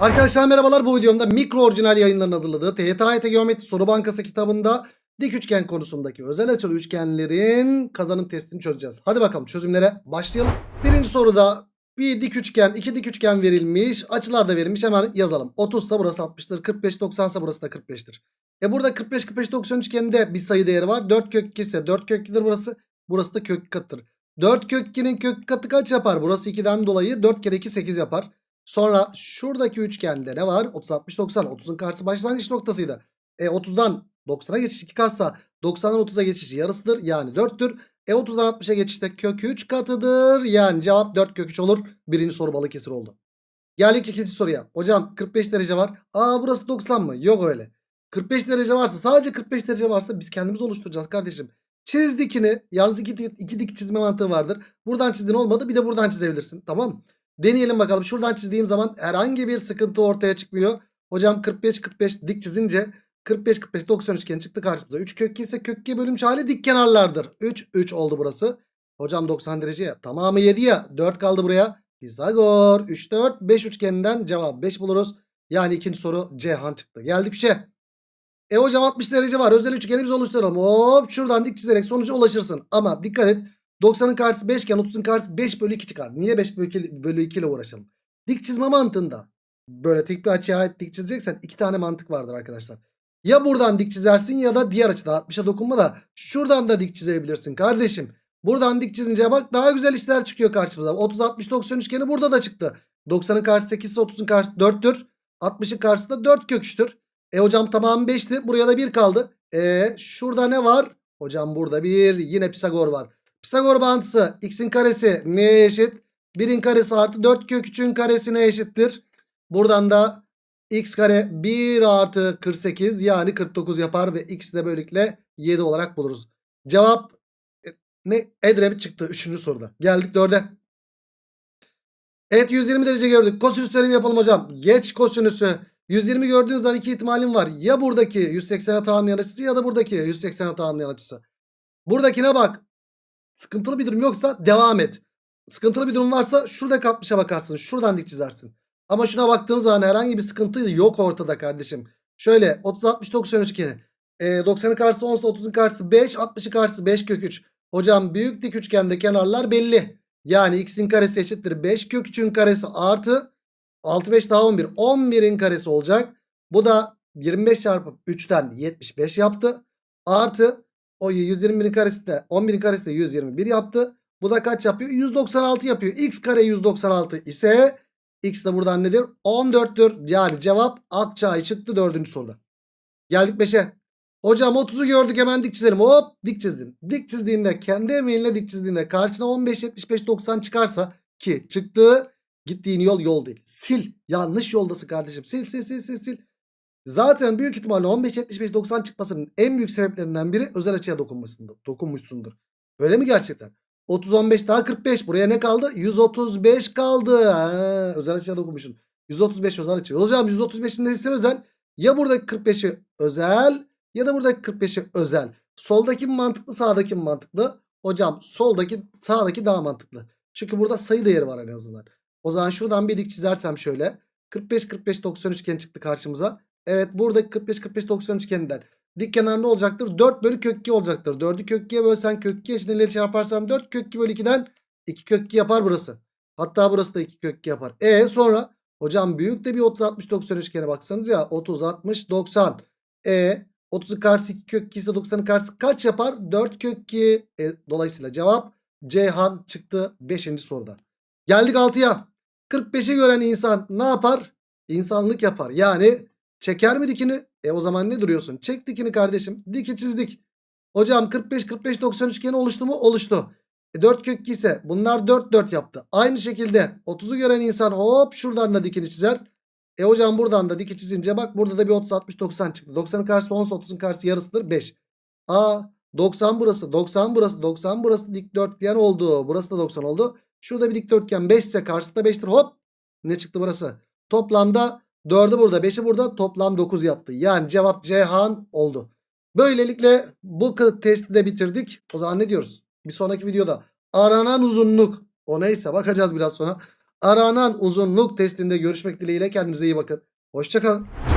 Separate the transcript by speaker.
Speaker 1: Arkadaşlar merhabalar bu videomda mikro orijinal yayınların hazırladığı TYT Geometri Soru Bankası kitabında dik üçgen konusundaki özel açılı üçgenlerin kazanım testini çözeceğiz. Hadi bakalım çözümlere başlayalım. Birinci soruda bir dik üçgen, iki dik üçgen verilmiş. Açılar da verilmiş. Hemen yazalım. 30 ise burası 60'tır. 45 90 ise burası da 45'tir. E burada 45 45 90 üçgeninde bir sayı değeri var. 4 kök 2 ise 4 kök 2'dir burası. Burası da kök katıdır. 4 kök 2'nin kök katı kaç yapar? Burası 2'den dolayı 4 kere 2 8 yapar. Sonra şuradaki üçgende ne var? 30 60 90. 30'un karşısı başlangıç noktasıydı. E 30'dan 90'a geçiş 2 katsa 90'dan 30'a geçiş yarısıdır. Yani 4'tür. E 30'dan 60'a geçişte kök 3 katıdır. Yani cevap 4 kök 3 olur. Birinci soru Balıkesir oldu. Geldik ikinci soruya. Hocam 45 derece var. Aa burası 90 mı? Yok öyle. 45 derece varsa sadece 45 derece varsa biz kendimiz oluşturacağız kardeşim. Çiz dikini. Yalnız iki, iki dik çizme mantığı vardır. Buradan çizdin olmadı bir de buradan çizebilirsin. Tamam mı? Deneyelim bakalım. Şuradan çizdiğim zaman herhangi bir sıkıntı ortaya çıkmıyor. Hocam 45 45 dik çizince 45 45 90 üçgen çıktı karşımıza. 3 kök 2 ise kök 2 bölünmüş hali dik kenarlardır. 3 3 oldu burası. Hocam 90 derece ya. Tamamı 7 ya. 4 kaldı buraya. Pisagor 3 4 5 üçgeninden cevap 5 buluruz. Yani ikinci soru Cihan çıktı. Geldik 3'e. E hocam 60 derece var. Özel üçgenimizi oluşturalım. Hop şuradan dik çizerek sonuca ulaşırsın. Ama dikkat et. 90'ın karşısı 5 iken 30'un karşısı 5 bölü 2 çıkar. Niye 5 bölü 2, bölü 2 ile uğraşalım? Dik çizme mantığında böyle tek bir açıya ait dik çizeceksen iki tane mantık vardır arkadaşlar. Ya buradan dik çizersin ya da diğer açıdan 60'a dokunma da şuradan da dik çizebilirsin kardeşim. Buradan dik çizince bak daha güzel işler çıkıyor karşımıza. 30 60 90 üçgeni burada da çıktı. 90'ın karşısı 8 ise 30'un karşısı 4'tür. 60'ın karşısı da 4 kök 3'tür. E hocam tamam 5'ti. Buraya da 1 kaldı. E şurada ne var? Hocam burada bir yine Pisagor var. Pisagor bağıntısı x'in karesi neye eşit? 1'in karesi artı 4 kök 3'ün karesine eşittir. Buradan da x kare 1 artı 48 yani 49 yapar ve x de böylelikle 7 olarak buluruz. Cevap e, ne? Edremit çıktı 3. soruda. Geldik 4'e. Evet 120 derece gördük. Kosinüs teoremi yapalım hocam. Geç kosinüsü. 120 gördüğünüz zaman iki ihtimalim var. Ya buradaki 180'e tamamlayan açısı ya da buradaki 180'e tamamlayan açısı. Buradakine bak. Sıkıntılı bir durum yoksa devam et. Sıkıntılı bir durum varsa şurada 60'a bakarsın. Şuradan dik çizersin. Ama şuna baktığım zaman herhangi bir sıkıntı yok ortada kardeşim. Şöyle 30 60 90 üçgeni. E, 90'ın karşısı 10 ise 30'un karşısı 5 60'ın karşısı 5 kök 3. Hocam büyük dik üçgende kenarlar belli. Yani x'in karesi eşittir 5 kök 3'ün karesi artı 6 5 daha 11. 11'in karesi olacak. Bu da 25 çarpı 3'ten 75 yaptı. Artı o 121'in karesi de 11'in karesi de 121 yaptı. Bu da kaç yapıyor? 196 yapıyor. X kare 196 ise X de buradan nedir? 14'tür. Yani cevap Akçay çıktı 4. soruda. Geldik 5'e. Hocam 30'u gördük hemen dik çizelim. Hop dik çizdin. Dik çizdiğinde kendi emeğinle dik çizdiğinde karşına 15 75 90 çıkarsa ki çıktı gittiğin yol yol değil. Sil. Yanlış yoldasın kardeşim. Sil sil sil sil sil. Zaten büyük ihtimalle 15 75 90 çıkmasının en büyük sebeplerinden biri özel açıya dokunmasındır. Dokunmuşsundur. Öyle mi gerçekten? 30 15 daha 45. Buraya ne kaldı? 135 kaldı. Ha, özel açıya dokunmuşsun. 135 özel açı. Hocam 135'in neresi özel? Ya buradaki 45'i özel ya da buradaki 45'i özel. Soldaki mi mantıklı sağdaki mi mantıklı? Hocam soldaki sağdaki daha mantıklı. Çünkü burada sayı değeri var en azından. O zaman şuradan bir dik çizersem şöyle. 45 45 90 üçgen çıktı karşımıza. Evet buradaki 45 45 90 üçgeninden dik kenar ne olacaktır? 4 bölü kök 2 olacaktır. 4'ü kök 2'ye bölsen kök 2 eşitleri çarparsan 4 kök 2 bölü 2'den 2 kök 2 yapar burası. Hatta burası da 2 kök 2 yapar. E sonra hocam büyük de bir 30 60 90 üçgene baksanız ya 30 60 90. E 30'un karşısı 2 kök 2 ise 90'ın karşısı kaç yapar? 4 kök 2. E, dolayısıyla cevap Ceyhan çıktı 5. soruda. Geldik 6'ya. 45'i gören insan ne yapar? İnsanlık yapar. Yani çeker mi dikini? E o zaman ne duruyorsun? Çek dikini kardeşim. Diki çizdik. Hocam 45 45 90 üçgeni oluştu mu? Oluştu. E 4 kök 2 ise bunlar 4 4 yaptı. Aynı şekilde 30'u gören insan hop şuradan da dikini çizer. E hocam buradan da diki çizince bak burada da bir 30 60 90 çıktı. 90'ın karşısı 10 30'un karşısı yarısıdır 5. Aa 90 burası 90 burası 90 burası dikdörtgen oldu. Burası da 90 oldu. Şurada bir dikdörtgen 5 ise karşısı da 5'tir. Hop ne çıktı burası? Toplamda 4'ü burada 5'i burada toplam 9 yaptı. Yani cevap Cihan oldu. Böylelikle bu testi de bitirdik. O zaman ne diyoruz? Bir sonraki videoda aranan uzunluk o neyse bakacağız biraz sonra. aranan uzunluk testinde görüşmek dileğiyle kendinize iyi bakın. Hoşçakalın.